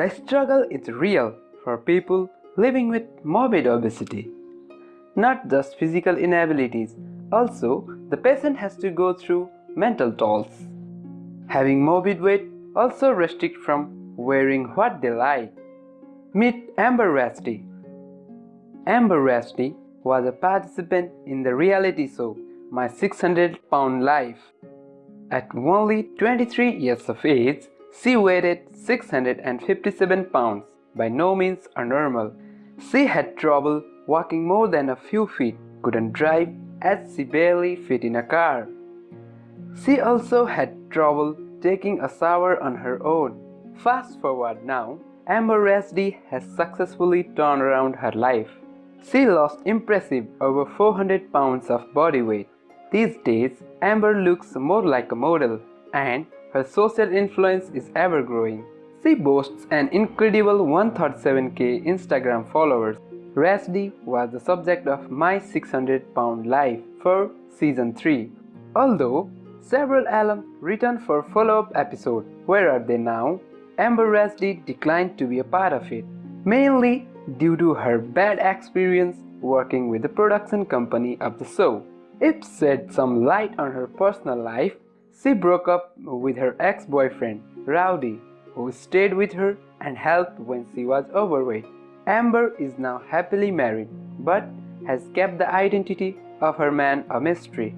The struggle is real for people living with morbid obesity. Not just physical inabilities, also the patient has to go through mental tolls. Having morbid weight also restrict from wearing what they like. Meet Amber Rachdi. Amber Rachdi was a participant in the reality show My 600 Pound Life. At only 23 years of age, she weighed 657 pounds, by no means a normal. She had trouble walking more than a few feet, couldn't drive as she barely fit in a car. She also had trouble taking a shower on her own. Fast forward now, Amber Rachdi has successfully turned around her life. She lost impressive over 400 pounds of body weight. These days, Amber looks more like a model and her social influence is ever growing. She boasts an incredible 137k Instagram followers. Rachdi was the subject of My 600 Pound Life for season 3. Although several alums returned for follow-up episode, where are they now? Amber Rachdi declined to be a part of it, mainly due to her bad experience working with the production company of the show. It shed some light on her personal life. She broke up with her ex-boyfriend, Rowdy, who stayed with her and helped when she was overweight. Amber is now happily married, but has kept the identity of her man a mystery.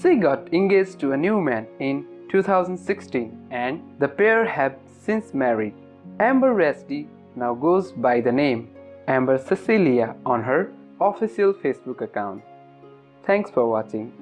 She got engaged to a new man in 2016 and the pair have since married. Amber Rachdi now goes by the name Amber Cecilia on her official Facebook account. Thanks for watching.